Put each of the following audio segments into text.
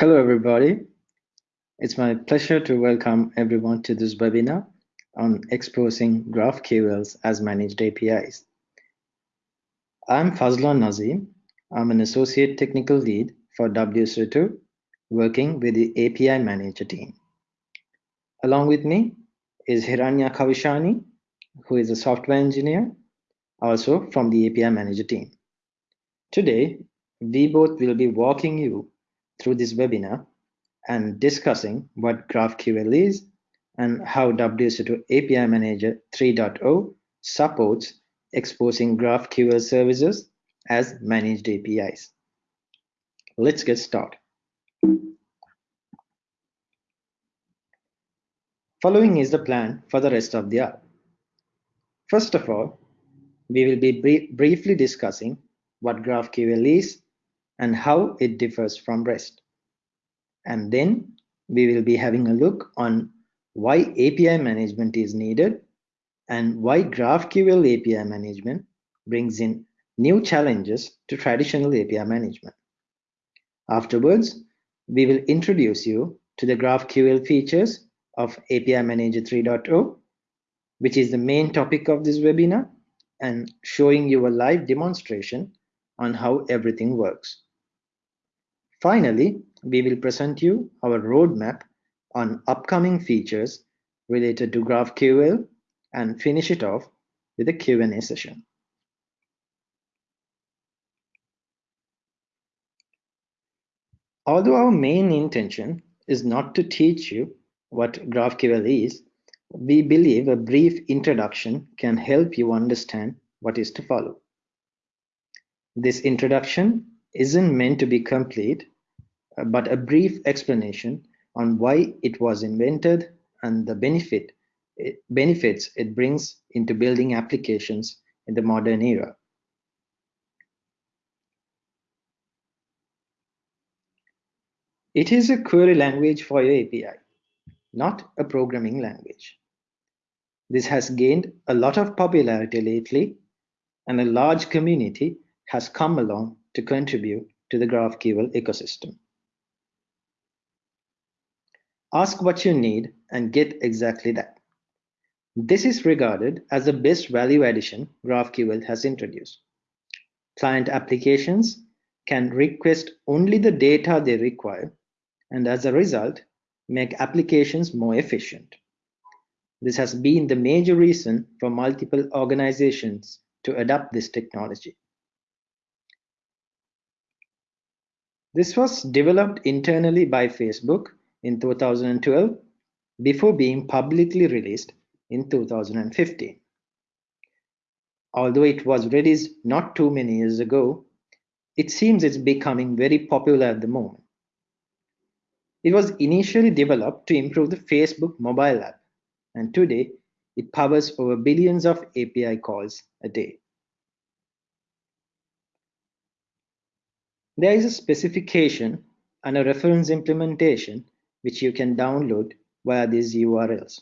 Hello, everybody. It's my pleasure to welcome everyone to this webinar on exposing GraphQLs as managed APIs. I'm Fazlan Nazeem. I'm an associate technical lead for WSO2, working with the API manager team. Along with me is Hiranya Kavishani, who is a software engineer, also from the API manager team. Today, we both will be walking you through this webinar and discussing what GraphQL is and how WSO2 API Manager 3.0 supports exposing GraphQL services as managed APIs. Let's get started. Following is the plan for the rest of the hour. First of all, we will be brief, briefly discussing what GraphQL is and how it differs from REST. And then we will be having a look on why API management is needed and why GraphQL API management brings in new challenges to traditional API management. Afterwards, we will introduce you to the GraphQL features of API Manager 3.0, which is the main topic of this webinar, and showing you a live demonstration on how everything works. Finally, we will present you our roadmap on upcoming features related to GraphQL and finish it off with a Q&A session. Although our main intention is not to teach you what GraphQL is, we believe a brief introduction can help you understand what is to follow. This introduction isn't meant to be complete, uh, but a brief explanation on why it was invented and the benefit it, benefits it brings into building applications in the modern era. It is a query language for your API, not a programming language. This has gained a lot of popularity lately, and a large community has come along to contribute to the GraphQL ecosystem. Ask what you need and get exactly that. This is regarded as the best value addition GraphQL has introduced. Client applications can request only the data they require and as a result, make applications more efficient. This has been the major reason for multiple organizations to adopt this technology. This was developed internally by Facebook in 2012 before being publicly released in 2015. Although it was released not too many years ago, it seems it's becoming very popular at the moment. It was initially developed to improve the Facebook mobile app, and today it powers over billions of API calls a day. There is a specification and a reference implementation which you can download via these URLs.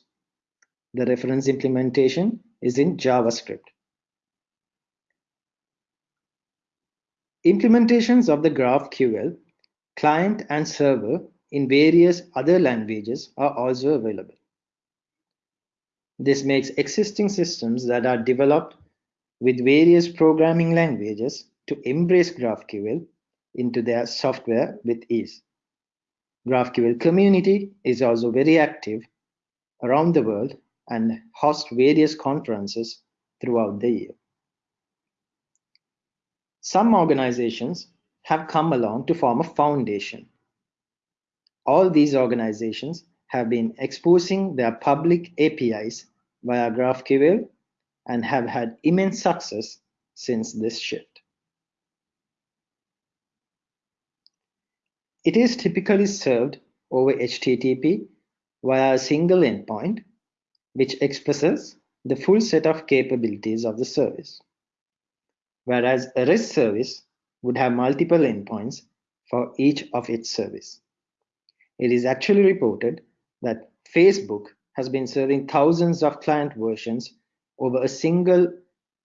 The reference implementation is in JavaScript. Implementations of the GraphQL client and server in various other languages are also available. This makes existing systems that are developed with various programming languages to embrace GraphQL into their software with ease. GraphQL community is also very active around the world and hosts various conferences throughout the year. Some organizations have come along to form a foundation. All these organizations have been exposing their public APIs via GraphQL and have had immense success since this shift. It is typically served over HTTP via a single endpoint, which expresses the full set of capabilities of the service. Whereas a REST service would have multiple endpoints for each of its service. It is actually reported that Facebook has been serving thousands of client versions over a single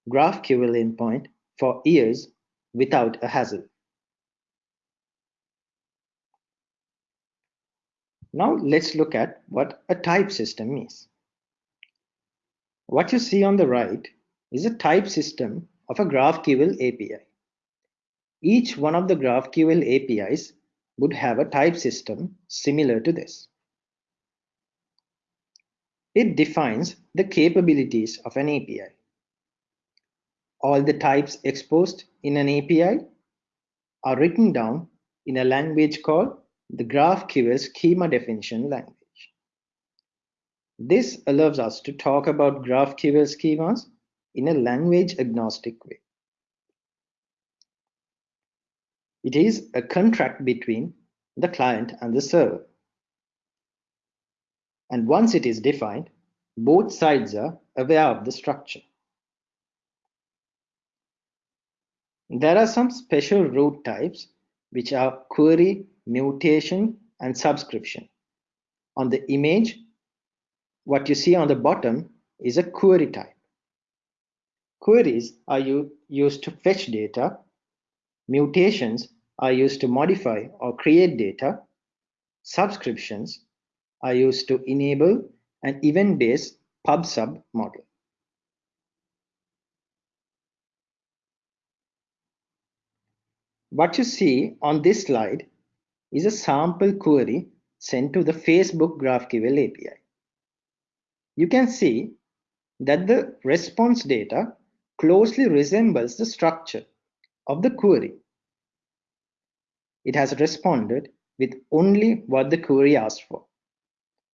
GraphQL endpoint for years without a hassle. Now let's look at what a type system is. What you see on the right is a type system of a GraphQL API. Each one of the GraphQL APIs would have a type system similar to this. It defines the capabilities of an API. All the types exposed in an API are written down in a language called the GraphQL schema definition language. This allows us to talk about GraphQL schemas in a language agnostic way. It is a contract between the client and the server. And once it is defined, both sides are aware of the structure. There are some special root types which are query, mutation, and subscription. On the image, what you see on the bottom is a query type. Queries are used to fetch data. Mutations are used to modify or create data. Subscriptions are used to enable an event-based pub-sub model. What you see on this slide is a sample query sent to the Facebook GraphQL API. You can see that the response data closely resembles the structure of the query. It has responded with only what the query asked for,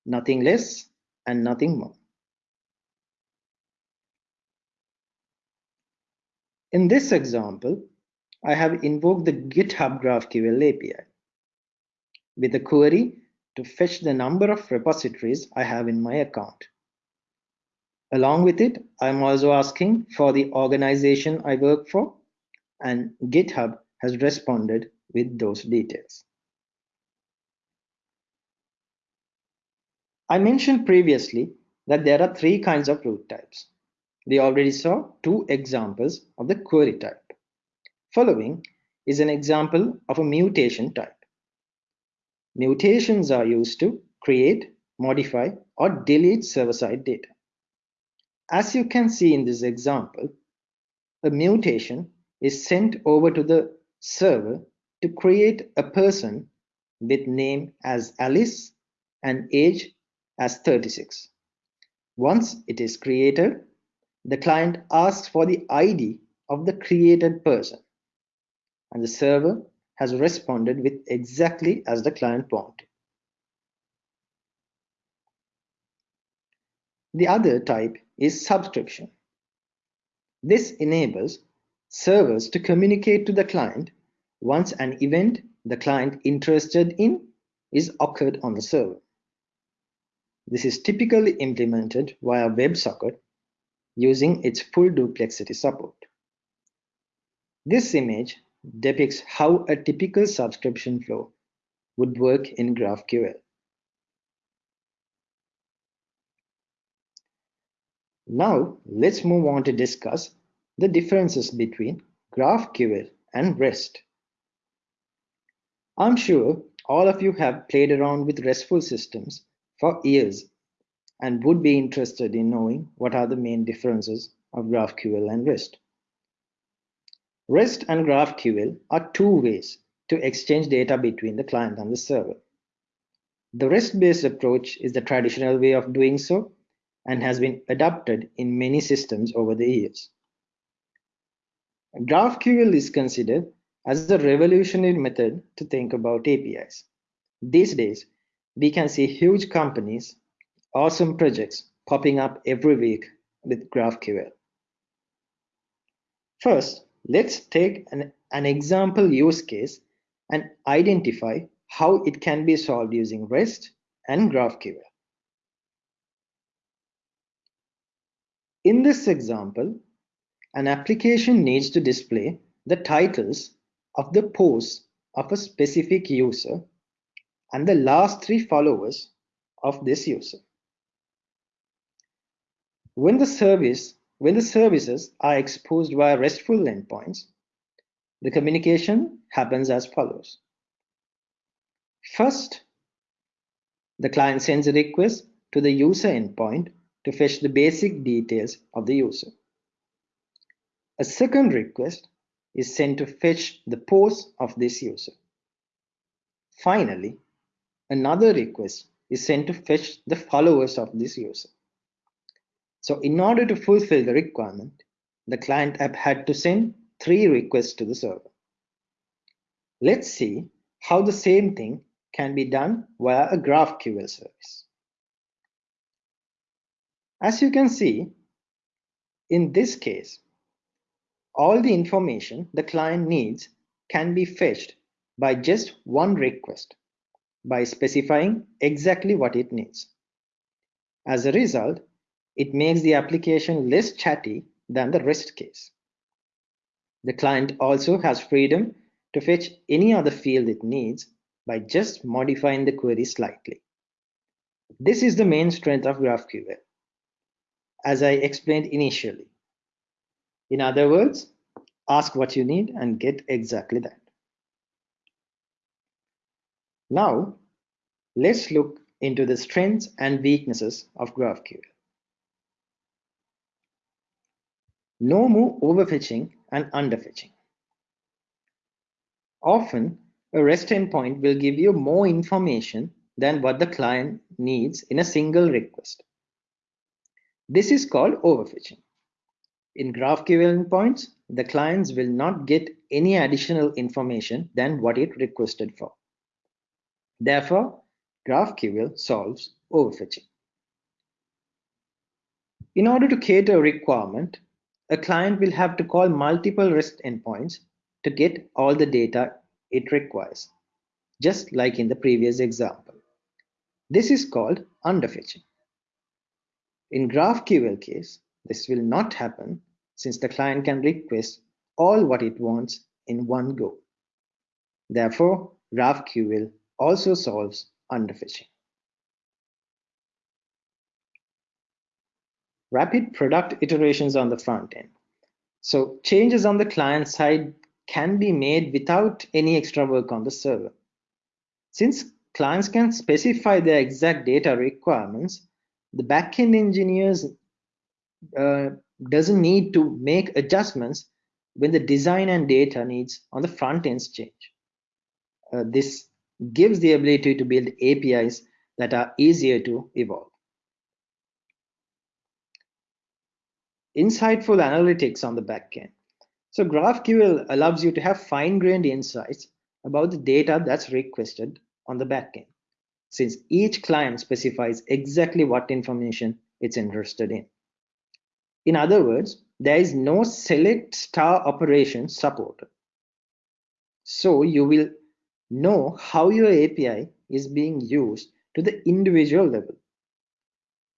nothing less and nothing more. In this example, I have invoked the GitHub GraphQL API with a query to fetch the number of repositories I have in my account. Along with it, I'm also asking for the organization I work for, and GitHub has responded with those details. I mentioned previously that there are three kinds of root types. We already saw two examples of the query type. Following is an example of a mutation type. Mutations are used to create, modify, or delete server-side data. As you can see in this example, a mutation is sent over to the server to create a person with name as Alice and age as 36. Once it is created, the client asks for the ID of the created person, and the server has responded with exactly as the client wanted. The other type is subscription. This enables servers to communicate to the client once an event the client interested in is occurred on the server. This is typically implemented via WebSocket using its full duplexity support. This image depicts how a typical subscription flow would work in GraphQL. Now let's move on to discuss the differences between GraphQL and REST. I'm sure all of you have played around with RESTful systems for years and would be interested in knowing what are the main differences of GraphQL and REST. REST and GraphQL are two ways to exchange data between the client and the server. The REST-based approach is the traditional way of doing so and has been adopted in many systems over the years. GraphQL is considered as a revolutionary method to think about APIs. These days, we can see huge companies, awesome projects popping up every week with GraphQL. First, let's take an, an example use case and identify how it can be solved using REST and GraphQL. In this example, an application needs to display the titles of the posts of a specific user and the last three followers of this user. When the service when the services are exposed via RESTful endpoints, the communication happens as follows. First, the client sends a request to the user endpoint to fetch the basic details of the user. A second request is sent to fetch the pose of this user. Finally, another request is sent to fetch the followers of this user. So in order to fulfill the requirement, the client app had to send three requests to the server. Let's see how the same thing can be done via a GraphQL service. As you can see, in this case, all the information the client needs can be fetched by just one request by specifying exactly what it needs. As a result, it makes the application less chatty than the REST case. The client also has freedom to fetch any other field it needs by just modifying the query slightly. This is the main strength of GraphQL, as I explained initially. In other words, ask what you need and get exactly that. Now, let's look into the strengths and weaknesses of GraphQL. No more overfetching and underfetching. Often, a REST endpoint will give you more information than what the client needs in a single request. This is called overfetching. In GraphQL endpoints, the clients will not get any additional information than what it requested for. Therefore, GraphQL solves overfetching. In order to cater a requirement, a client will have to call multiple REST endpoints to get all the data it requires, just like in the previous example. This is called underfetching. In GraphQL case, this will not happen since the client can request all what it wants in one go. Therefore, GraphQL also solves underfetching. Rapid product iterations on the front end. So changes on the client side can be made without any extra work on the server. Since clients can specify their exact data requirements, the backend engineers uh, doesn't need to make adjustments when the design and data needs on the front ends change. Uh, this gives the ability to build APIs that are easier to evolve. Insightful analytics on the backend. So GraphQL allows you to have fine-grained insights about the data that's requested on the backend, since each client specifies exactly what information it's interested in. In other words, there is no select star operation supported. So you will know how your API is being used to the individual level.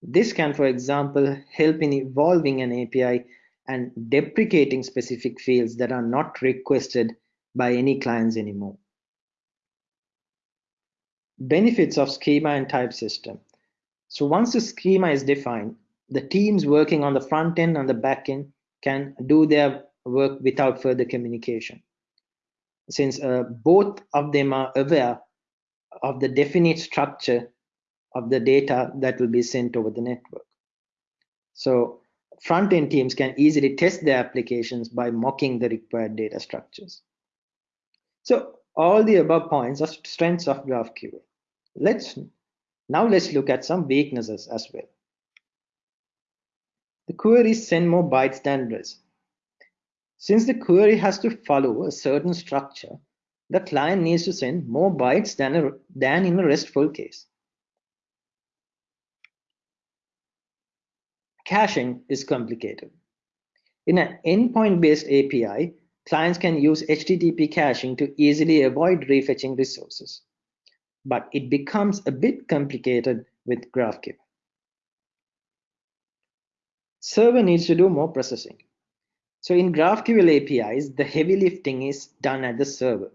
This can, for example, help in evolving an API and deprecating specific fields that are not requested by any clients anymore. Benefits of schema and type system. So once the schema is defined, the teams working on the front end and the back end can do their work without further communication since uh, both of them are aware of the definite structure of the data that will be sent over the network. So front-end teams can easily test their applications by mocking the required data structures. So all the above points are strengths of GraphQL. Let's now let's look at some weaknesses as well. The queries send more bytes than rest. Since the query has to follow a certain structure, the client needs to send more bytes than, a, than in a RESTful case. Caching is complicated. In an endpoint-based API, clients can use HTTP caching to easily avoid refetching resources. But it becomes a bit complicated with GraphQL. Server needs to do more processing. So in GraphQL APIs, the heavy lifting is done at the server.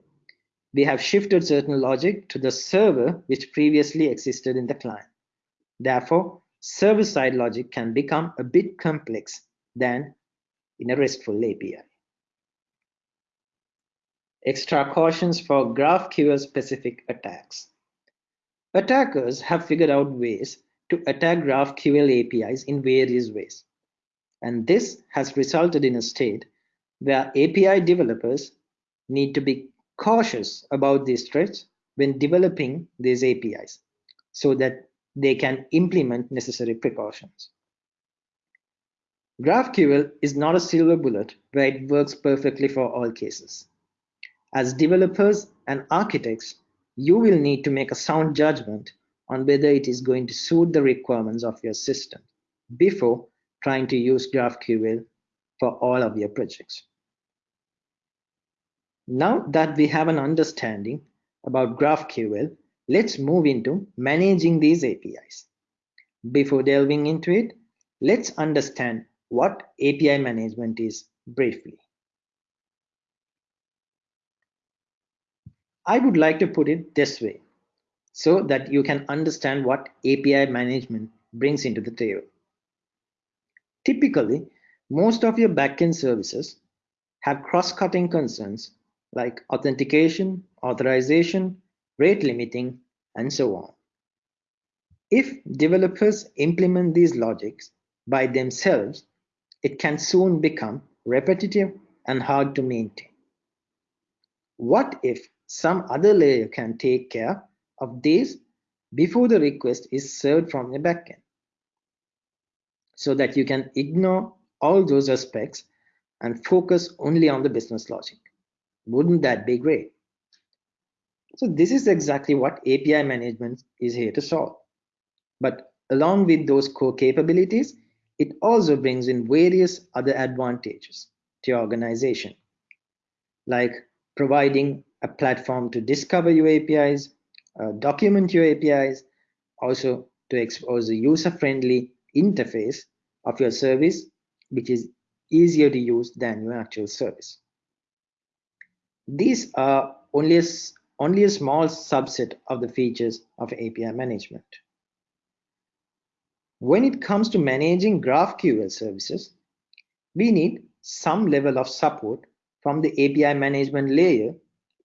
We have shifted certain logic to the server which previously existed in the client. Therefore, server-side logic can become a bit complex than in a RESTful API. Extra cautions for GraphQL specific attacks. Attackers have figured out ways to attack GraphQL APIs in various ways. And this has resulted in a state where API developers need to be cautious about these threats when developing these APIs so that they can implement necessary precautions. GraphQL is not a silver bullet where it works perfectly for all cases. As developers and architects, you will need to make a sound judgment on whether it is going to suit the requirements of your system before trying to use GraphQL for all of your projects. Now that we have an understanding about GraphQL, let's move into managing these APIs. Before delving into it, let's understand what API management is briefly. I would like to put it this way so that you can understand what API management brings into the table. Typically, most of your backend services have cross-cutting concerns like authentication, authorization, rate limiting, and so on. If developers implement these logics by themselves, it can soon become repetitive and hard to maintain. What if some other layer can take care of this before the request is served from the backend? So that you can ignore all those aspects and focus only on the business logic. Wouldn't that be great? So this is exactly what API management is here to solve. But along with those core capabilities, it also brings in various other advantages to your organization, like providing a platform to discover your APIs, uh, document your APIs, also to expose a user-friendly interface of your service, which is easier to use than your actual service. These are only only a small subset of the features of API management. When it comes to managing GraphQL services, we need some level of support from the API management layer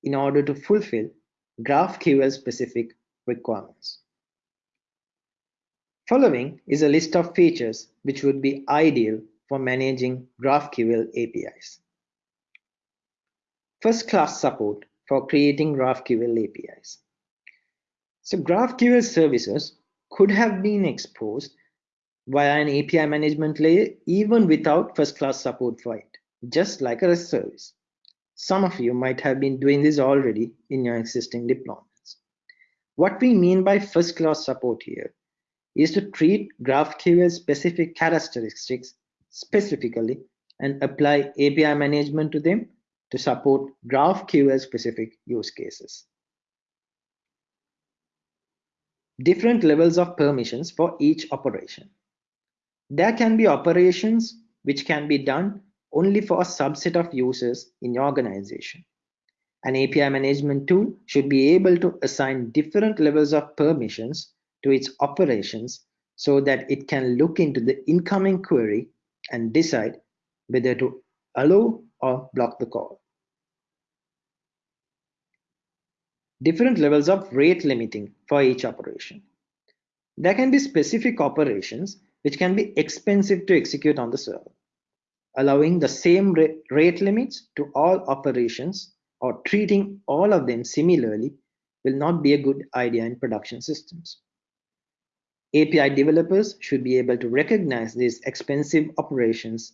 in order to fulfill GraphQL specific requirements. Following is a list of features which would be ideal for managing GraphQL APIs. First class support for creating GraphQL APIs. So GraphQL services could have been exposed via an API management layer even without first class support for it, just like a REST service. Some of you might have been doing this already in your existing deployments. What we mean by first class support here is to treat GraphQL specific characteristics specifically and apply API management to them to support GraphQL specific use cases. Different levels of permissions for each operation. There can be operations which can be done only for a subset of users in your organization. An API management tool should be able to assign different levels of permissions to its operations so that it can look into the incoming query and decide whether to allow or block the call. Different levels of rate limiting for each operation. There can be specific operations which can be expensive to execute on the server. Allowing the same rate limits to all operations or treating all of them similarly will not be a good idea in production systems. API developers should be able to recognize these expensive operations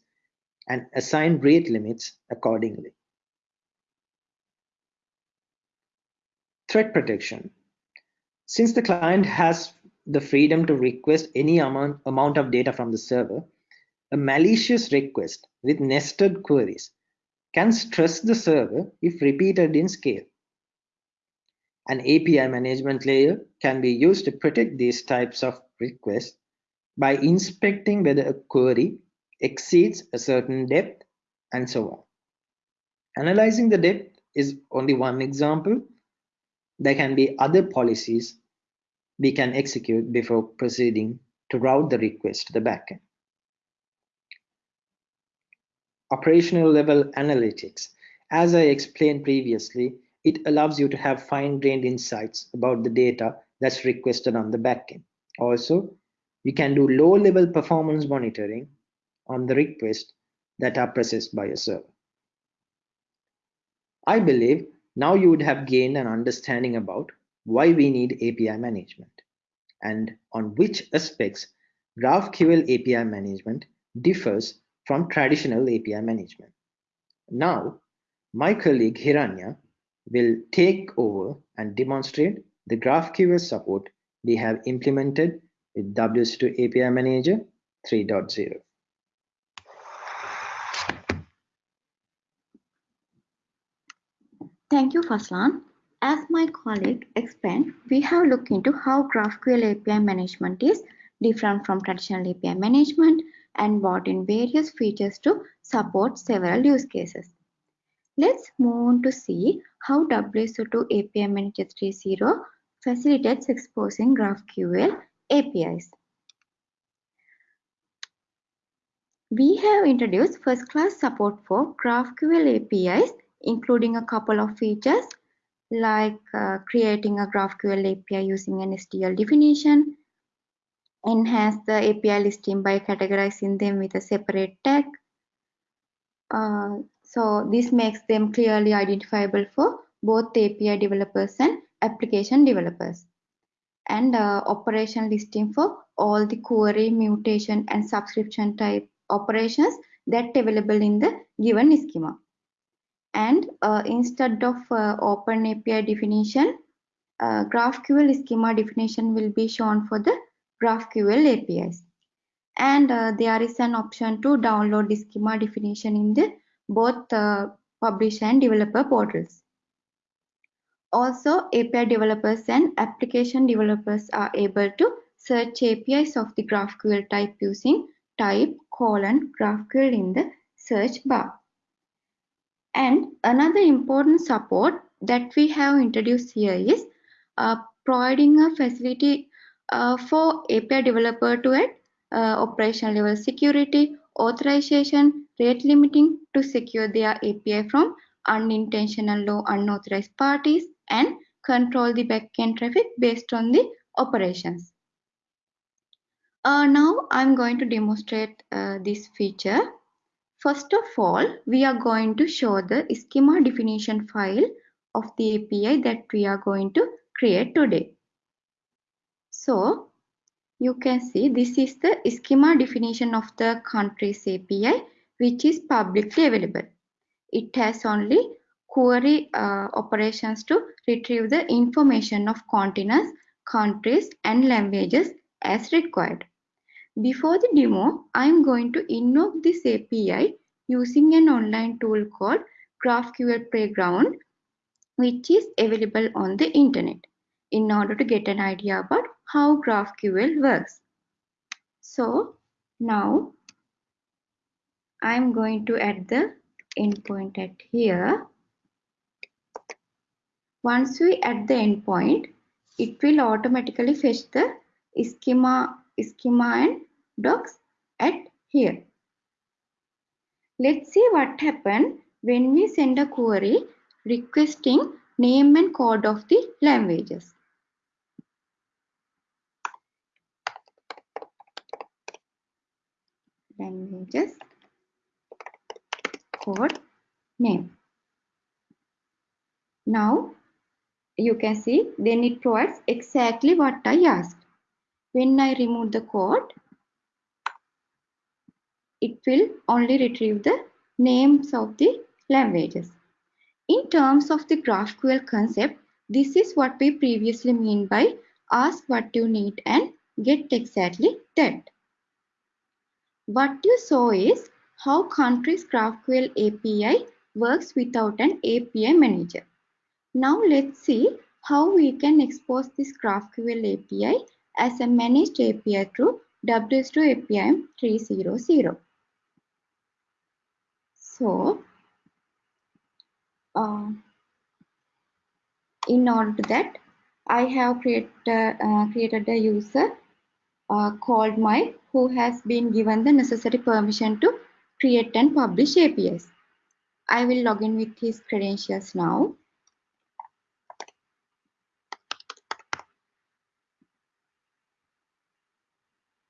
and assign rate limits accordingly. Threat protection. Since the client has the freedom to request any amount, amount of data from the server, a malicious request with nested queries can stress the server if repeated in scale. An API management layer can be used to protect these types of requests by inspecting whether a query exceeds a certain depth and so on. Analyzing the depth is only one example. There can be other policies we can execute before proceeding to route the request to the backend. Operational level analytics. As I explained previously, it allows you to have fine-grained insights about the data that's requested on the backend. Also, you can do low-level performance monitoring on the request that are processed by a server. I believe now you would have gained an understanding about why we need API management and on which aspects GraphQL API management differs from traditional API management. Now, my colleague Hiranya will take over and demonstrate the GraphQL support we have implemented with WSO2 API Manager 3.0. Thank you, Fazlan. As my colleague explained, we have looked into how GraphQL API management is different from traditional API management and brought in various features to support several use cases. Let's move on to see how WSO2 API Manager 3.0 facilitates exposing GraphQL APIs. We have introduced first-class support for GraphQL APIs, including a couple of features like uh, creating a GraphQL API using an SDL definition, enhance the API listing by categorizing them with a separate tag. Uh, so this makes them clearly identifiable for both API developers and application developers. And uh, operation listing for all the query, mutation, and subscription type operations that available in the given schema. And uh, instead of uh, open API definition, uh, GraphQL schema definition will be shown for the GraphQL APIs. And uh, there is an option to download the schema definition in the both uh, publish and developer portals. Also, API developers and application developers are able to search APIs of the GraphQL type using type colon GraphQL in the search bar. And another important support that we have introduced here is uh, providing a facility uh, for API developer to add uh, operational level security, authorization, rate limiting to secure their API from unintentional or unauthorized parties and control the backend traffic based on the operations. Uh, now I'm going to demonstrate uh, this feature. First of all, we are going to show the schema definition file of the API that we are going to create today. So you can see this is the schema definition of the countries API which is publicly available. It has only query uh, operations to retrieve the information of continents, countries and languages as required. Before the demo, I am going to invoke this API using an online tool called GraphQL Playground which is available on the internet in order to get an idea about how GraphQL works. So now I'm going to add the endpoint at here. Once we add the endpoint, it will automatically fetch the schema, schema and docs at here. Let's see what happened when we send a query requesting name and code of the languages. languages code name. Now you can see then it provides exactly what I asked. When I remove the code, it will only retrieve the names of the languages. In terms of the GraphQL concept, this is what we previously mean by ask what you need and get exactly that. What you saw is how countries GraphQL API works without an API manager. Now let's see how we can expose this GraphQL API as a managed API through WSO2 API 3.0. So, uh, in order to that, I have created, uh, created a user uh, called Mike who has been given the necessary permission to create and publish APIs. I will log in with his credentials now.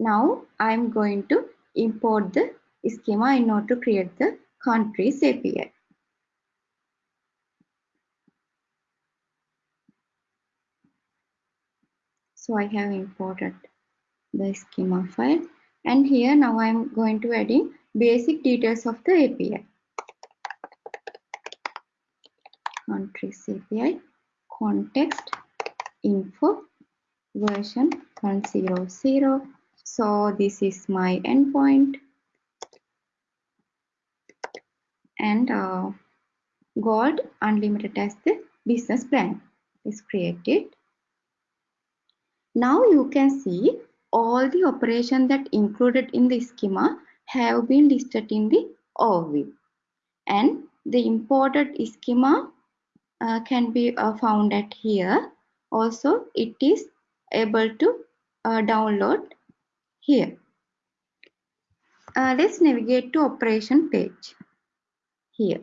Now I'm going to import the schema in order to create the countries API. So I have imported the schema file and here now I'm going to add in basic details of the API. Countries API, context, info, version 100. So this is my endpoint and uh, gold unlimited as the business plan is created now you can see all the operations that included in the schema have been listed in the overview. And the imported schema uh, can be uh, found at here. Also, it is able to uh, download here. Uh, let's navigate to operation page here.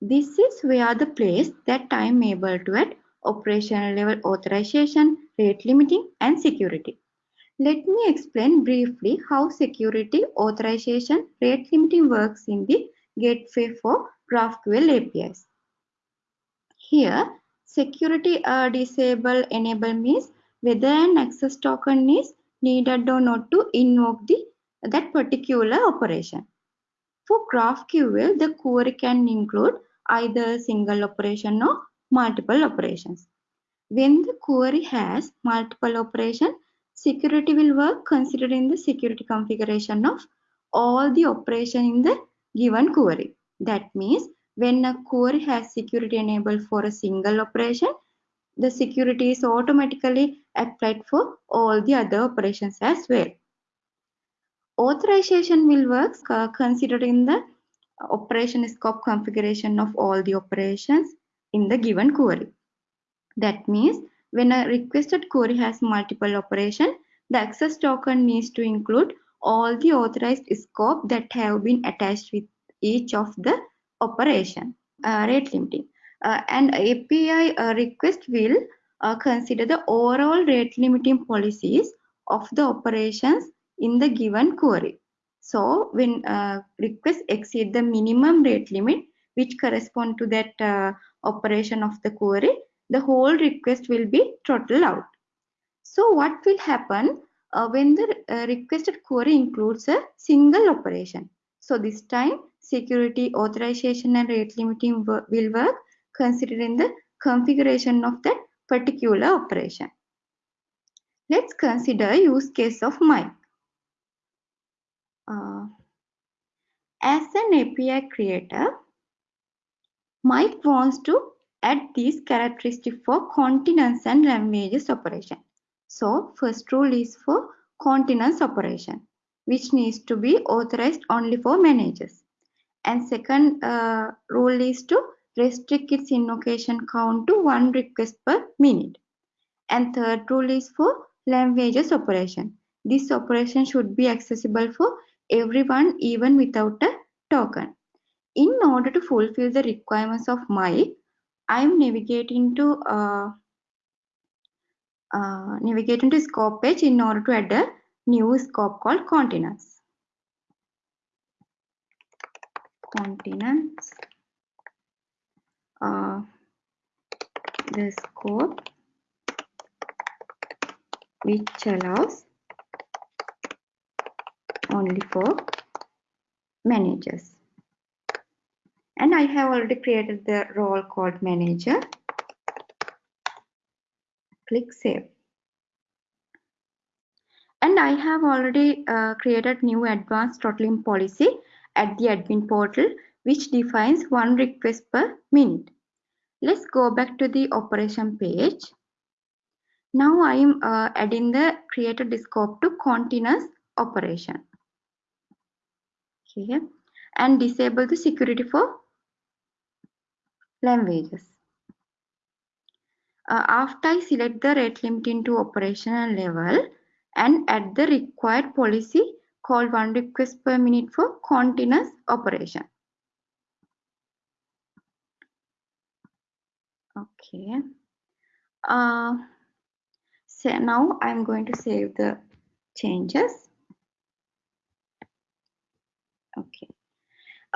This is where the place that I am able to add operational level authorization, rate limiting, and security. Let me explain briefly how security, authorization, rate limiting works in the gateway for GraphQL APIs. Here, security uh, disable enable means whether an access token is needed or not to invoke the that particular operation. For GraphQL, the query can include either single operation or multiple operations. When the query has multiple operations, security will work considering the security configuration of all the operation in the given query. That means when a query has security enabled for a single operation, the security is automatically applied for all the other operations as well. Authorization will work uh, considering the operation scope configuration of all the operations in the given query. That means when a requested query has multiple operations, the access token needs to include all the authorized scope that have been attached with each of the operation. Uh, rate limiting. Uh, and API uh, request will uh, consider the overall rate limiting policies of the operations in the given query. So when uh, requests exceed the minimum rate limit, which correspond to that uh, operation of the query, the whole request will be throttled out. So what will happen uh, when the uh, requested query includes a single operation? So this time security authorization and rate limiting will work considering the configuration of that particular operation. Let's consider use case of Mike. Uh, as an API creator, Mike wants to add these characteristics for continents and languages operation. So first rule is for continents operation, which needs to be authorized only for managers. And second uh, rule is to restrict its invocation count to one request per minute. And third rule is for languages operation. This operation should be accessible for everyone even without a token in order to fulfill the requirements of Mike I'm navigating to uh, uh, navigating to scope page in order to add a new scope called continents. Continents. Uh, the scope which allows only for managers and I have already created the role called manager. Click save. And I have already uh, created new advanced throttling policy at the admin portal which defines one request per minute. Let's go back to the operation page. Now I am uh, adding the created scope to continents operation. Okay. And disable the security for languages. Uh, after I select the rate limit into operational level and add the required policy called one request per minute for continents operation. Okay. Uh, so now I'm going to save the changes. Okay.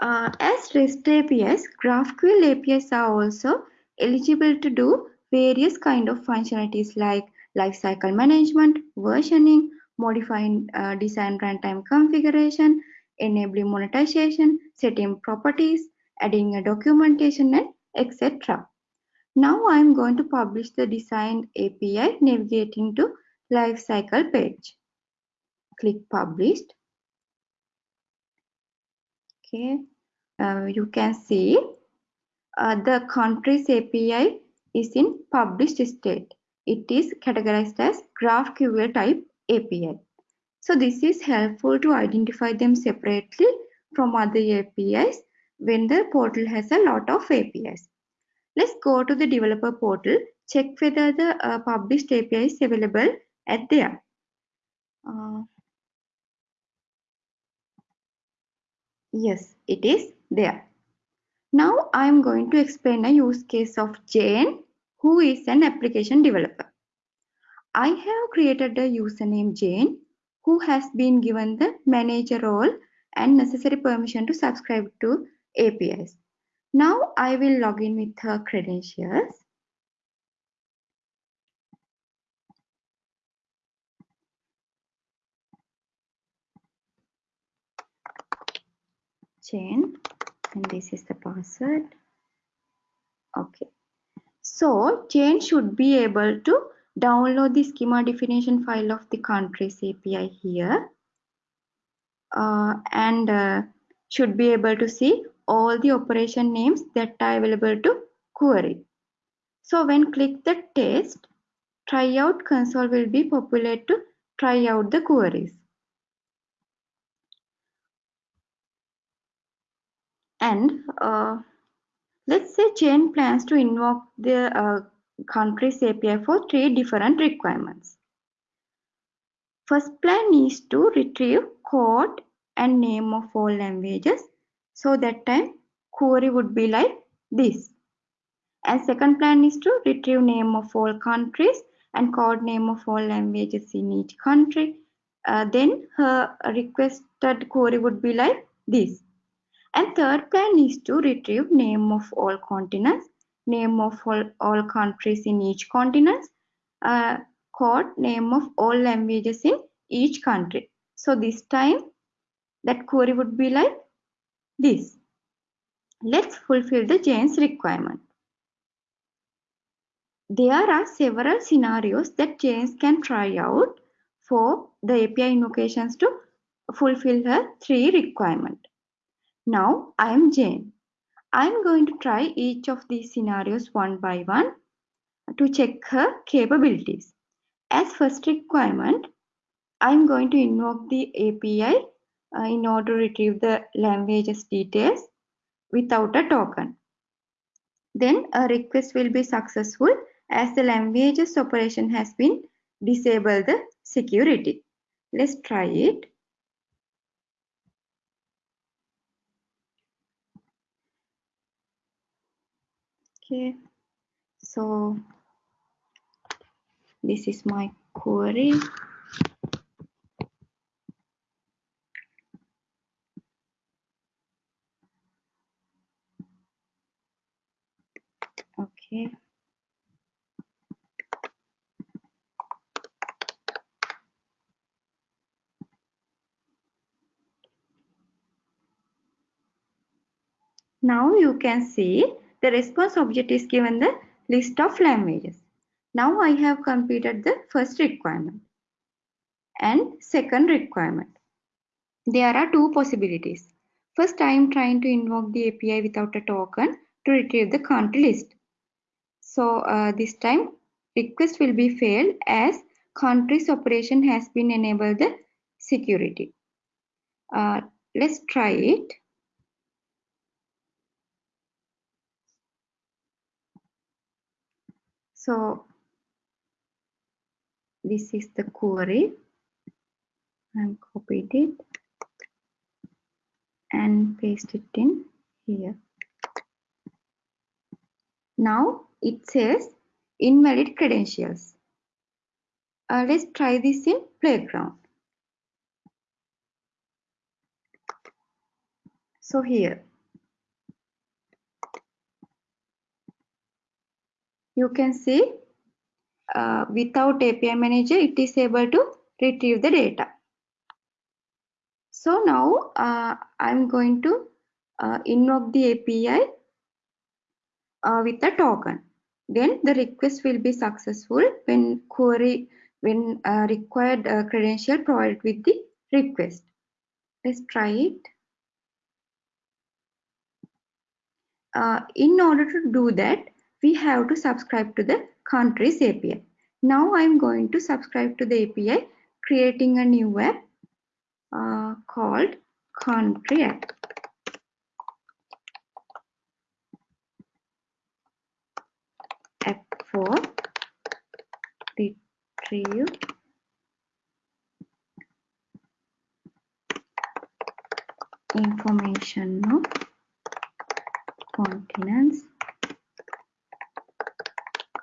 Uh, as REST APIs, GraphQL APIs are also eligible to do various kind of functionalities like lifecycle management, versioning, modifying uh, design runtime configuration, enabling monetization, setting properties, adding a documentation, and etc. Now I'm going to publish the design API navigating to lifecycle page. Click published. Okay, uh, you can see uh, the countries API is in published state. It is categorized as GraphQL type API. So this is helpful to identify them separately from other APIs when the portal has a lot of APIs. Let's go to the developer portal, check whether the uh, published API is available at there. Uh, yes, it is there. Now I am going to explain a use case of Jane, who is an application developer. I have created a username Jane, who has been given the manager role and necessary permission to subscribe to APIs. Now I will log in with her credentials. Jane and this is the password. Okay. So Jane should be able to download the schema definition file of the countries API here uh, and uh, should be able to see all the operation names that are available to query. So when click the test, tryout console will be populated to try out the queries. And uh, let's say Jane plans to invoke the uh, countries API for three different requirements. First plan is to retrieve code and name of all languages. So that time query would be like this. And second plan is to retrieve name of all countries and code name of all languages in each country. Uh, then her requested query would be like this. And third plan is to retrieve name of all continents, name of all, all countries in each continent, uh, code name of all languages in each country. So this time that query would be like this. Let's fulfill the Jane's requirement. There are several scenarios that James can try out for the API invocations to fulfill her three requirement. Now I am Jane. I am going to try each of these scenarios one by one to check her capabilities. As first requirement, I am going to invoke the API uh, in order to retrieve the languages details without a token. Then a request will be successful as the languages operation has been disabled the security. Let's try it. Okay, so this is my query. Okay. Now you can see the response object is given the list of languages. Now I have completed the first requirement and second requirement. There are two possibilities. First, I am trying to invoke the API without a token to retrieve the country list. So uh, this time request will be failed as countries operation has been enabled the security. Uh, let's try it. So this is the query. and copied it and paste it in here. Now it says invalid credentials. Uh, let's try this in playground. So here you can see uh, without API manager, it is able to retrieve the data. So now uh, I'm going to uh, invoke the API uh, with a token. Then the request will be successful when query when uh, required uh, credential provided with the request. Let's try it. In order to do that, we have to subscribe to the countries API. Now I'm going to subscribe to the API, creating a new app uh, called country app. App for retrieve information of continents,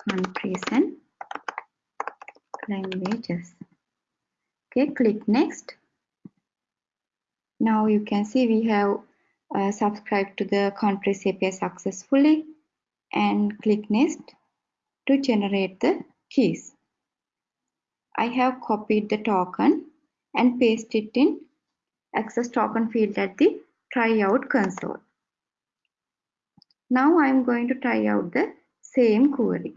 countries and languages. Okay, click next. Now you can see we have uh, subscribed to the countries API successfully and click next to generate the keys. I have copied the token and pasted it in access token field at the tryout console. Now I am going to try out the same query.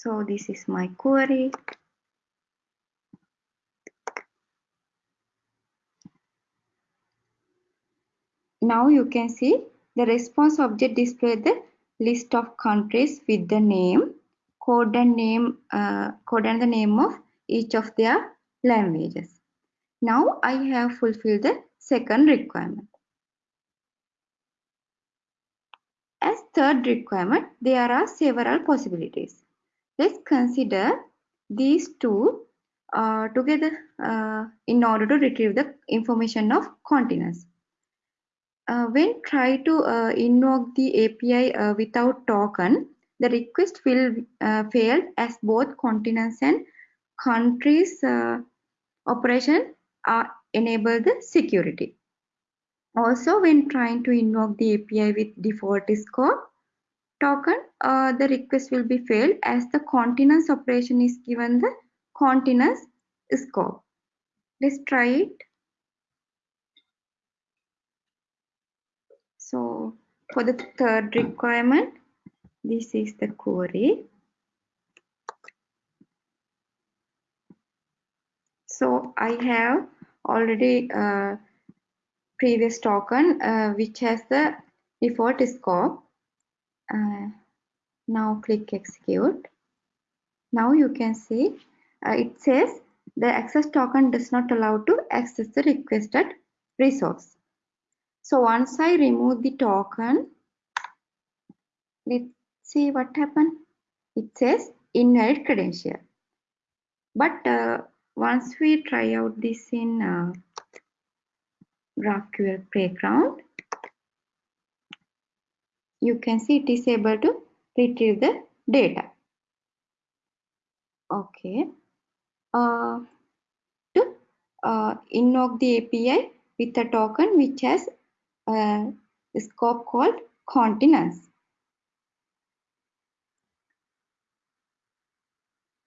So this is my query. Now you can see the response object display the list of countries with the name, code and name, uh, code and the name of each of their languages. Now I have fulfilled the second requirement. As third requirement, there are several possibilities. Let's consider these two uh, together uh, in order to retrieve the information of continents. Uh, when try to uh, invoke the API uh, without token, the request will uh, fail as both continents and countries operation are enable the security. Also, when trying to invoke the API with default scope token, uh, the request will be failed as the continents operation is given the continents scope. Let's try it. So for the third requirement, this is the query. So I have already uh, previous token uh, which has the default scope. Uh, now click execute. Now you can see uh, it says the access token does not allow to access the requested resource. So once I remove the token, let's see what happened. It says invalid credential. But uh, once we try out this in uh, GraphQL Playground, you can see it is able to retrieve the data. Okay. Uh, to uh, invoke the API with a token which has a scope called continents.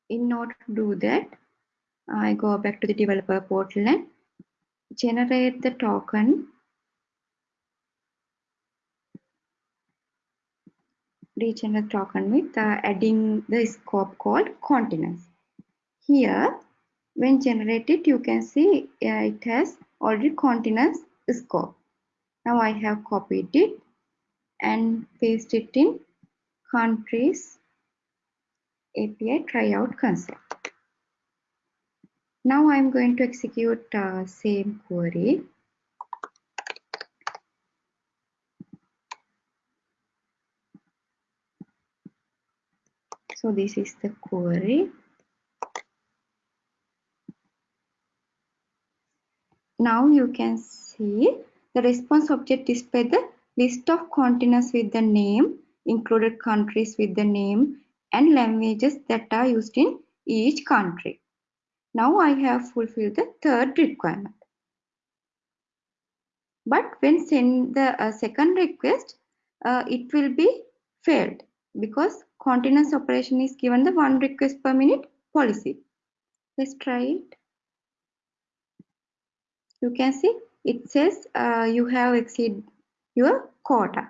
In order to do that, I go back to the developer portal and generate the token regenerate token with uh, adding the scope called continents. Here, when generated, you can see uh, it has already continents scope. Now I have copied it and pasted it in countries API tryout console. Now I'm going to execute uh, same query. So this is the query. Now you can see the response object display the list of continents with the name, included countries with the name, and languages that are used in each country. Now I have fulfilled the third requirement. But when send the uh, second request, uh, it will be failed because continents operation is given the one request per minute policy. Let's try it. You can see it says uh, you have exceed your quota.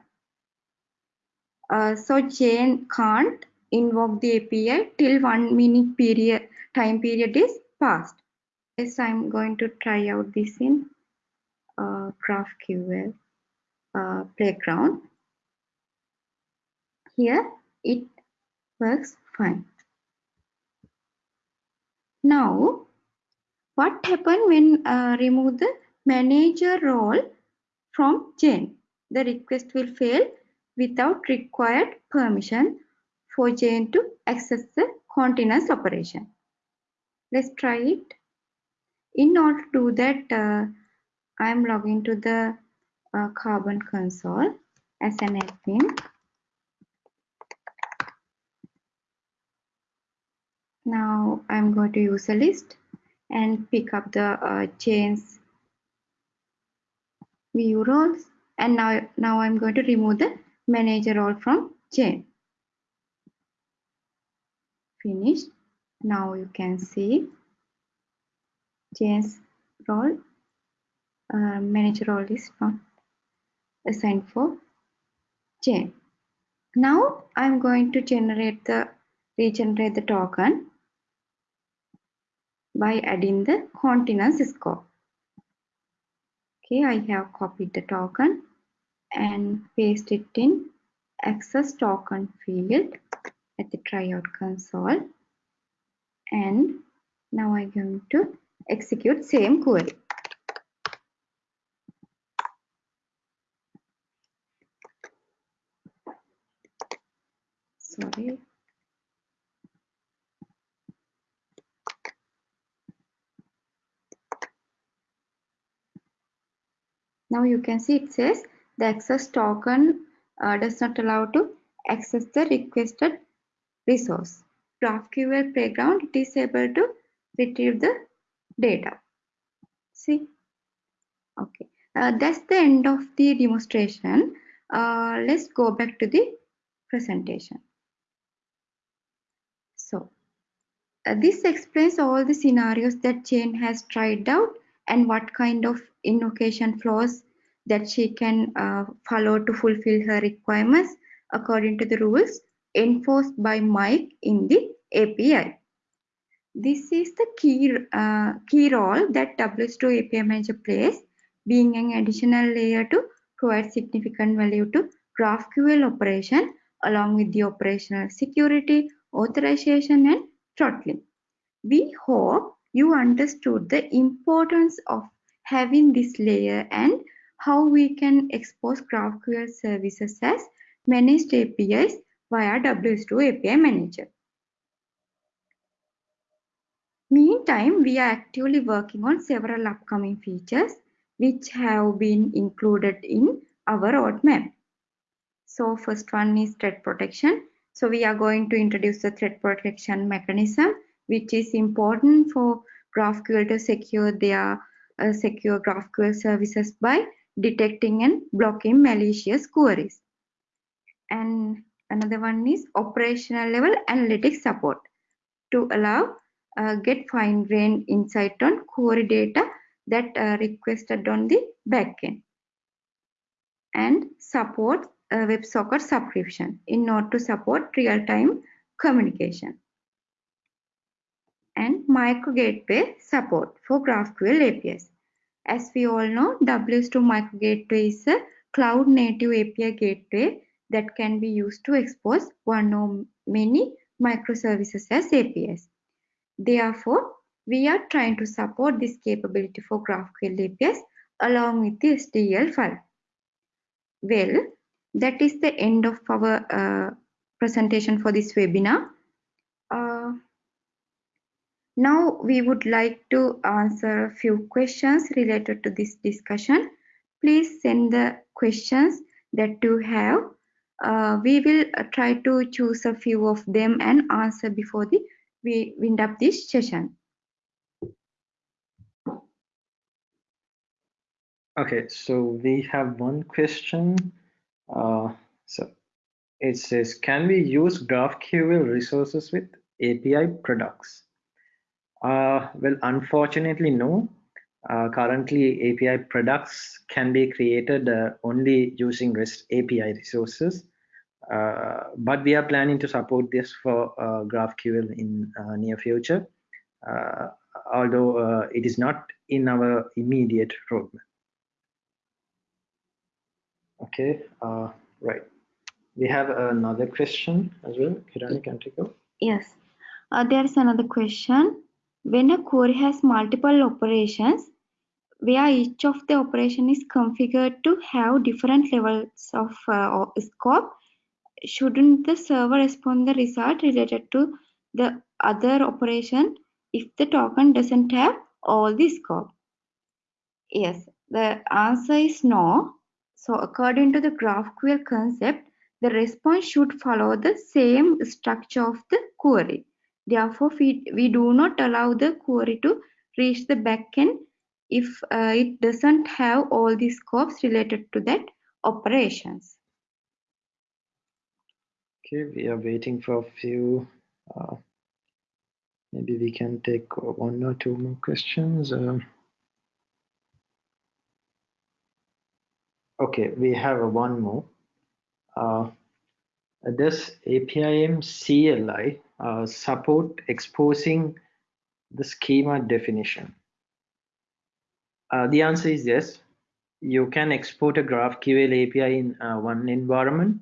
Uh, so Jane can't invoke the API till one minute period time period is passed. Yes, I'm going to try out this in uh, GraphQL uh, playground. Here it works fine. Now, what happened when uh, remove the manager role from Jane? The request will fail without required permission for Jane to access the continents operation. Let's try it. In order to do that, uh, I'm logging to the uh, Carbon console as an admin. Now I'm going to use a list and pick up the uh, Jane's view roles and now, now I'm going to remove the manager role from Jane. Finish. Now you can see Jane's role uh, manager role is not assigned for Jane. Now I'm going to generate the regenerate the token by adding the continents scope. Okay, I have copied the token and paste it in access token field at the tryout console and now I'm going to execute same query. Sorry. Now you can see it says the access token uh, does not allow to access the requested resource. GraphQL playground it is able to retrieve the data. See? Okay. Uh, that's the end of the demonstration. Uh, let's go back to the presentation. So, uh, this explains all the scenarios that Jane has tried out and what kind of invocation flows that she can uh, follow to fulfill her requirements according to the rules enforced by Mike in the API. This is the key, uh, key role that WSO2 API Manager plays, being an additional layer to provide significant value to GraphQL operation along with the operational security, authorization, and throttling. We hope you understood the importance of having this layer and how we can expose GraphQL services as managed APIs via WSO2 API Manager. Meantime, we are actively working on several upcoming features which have been included in our roadmap. So first one is threat protection. So we are going to introduce the threat protection mechanism which is important for GraphQL to secure their secure GraphQL services by detecting and blocking malicious queries. And another one is operational level analytics support to allow uh, get fine grained insight on query data that uh, requested on the backend and support uh, WebSocket subscription in order to support real-time communication and micro gateway support for GraphQL APIs. As we all know, WSO2 micro gateway is a cloud native API gateway that can be used to expose one or many microservices as APIs. Therefore, we are trying to support this capability for GraphQL APIs along with the SDL file. Well, that is the end of our uh, presentation for this webinar. Now we would like to answer a few questions related to this discussion. Please send the questions that you have Uh, we will uh, try to choose a few of them and answer before the we wind up this session. Okay, so we have one question. Uh, so it says, can we use GraphQL resources with API products? Uh, well, unfortunately, no. Uh, currently, API products can be created uh, only using REST API resources. Uh, but we are planning to support this for uh, GraphQL in uh, near future, although it is not in our immediate roadmap. Okay, right. We have another question as well. Kirani, can take? Yes. Uh, there's another question. When a query has multiple operations, where each of the operation is configured to have different levels of uh, scope, shouldn't the server respond the result related to the other operation if the token doesn't have all the scope? Yes, the answer is no. So according to the GraphQL concept, the response should follow the same structure of the query. Therefore, we, we do not allow the query to reach the backend if uh, it doesn't have all the scopes related to that operations. Okay, we are waiting for a few. Uh, maybe we can take one or two more questions. Uh, okay, we have one more. Uh, does APIM CLI uh, support exposing the schema definition? Uh, the answer is yes. You can export a GraphQL API in uh, one environment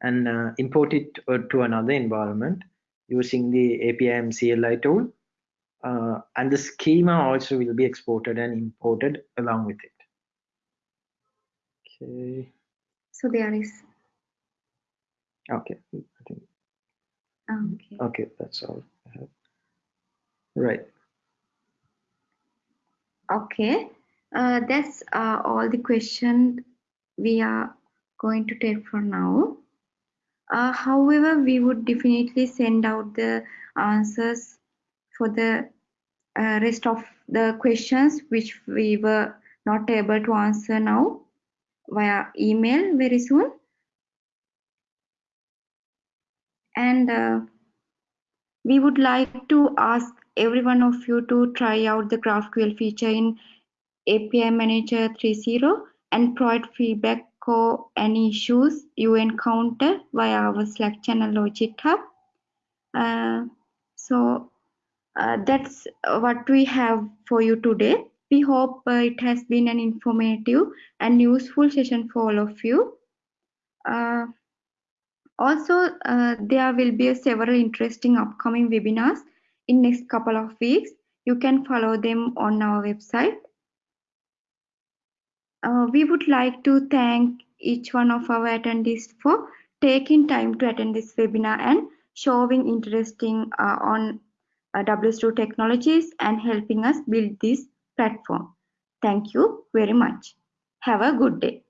and uh, import it uh, to another environment using the APIM CLI tool. Uh, and the schema also will be exported and imported along with it. Okay. So there is. Okay. I. Okay. Okay, that's all. Right. Okay. Uh, that's uh, all the questions we are going to take for now. Uh, however, we would definitely send out the answers for the uh, rest of the questions which we were not able to answer now via email very soon. And uh, we would like to ask every one of you to try out the GraphQL feature in API Manager 3.0 and provide feedback for any issues you encounter via our Slack channel or GitHub. Uh, so uh, that's what we have for you today. We hope uh, it has been an informative and useful session for all of you. Also, uh, there will be several interesting upcoming webinars in next couple of weeks. You can follow them on our website. Uh, we would like to thank each one of our attendees for taking time to attend this webinar and showing interesting uh, on uh, WSO technologies and helping us build this platform. Thank you very much. Have a good day.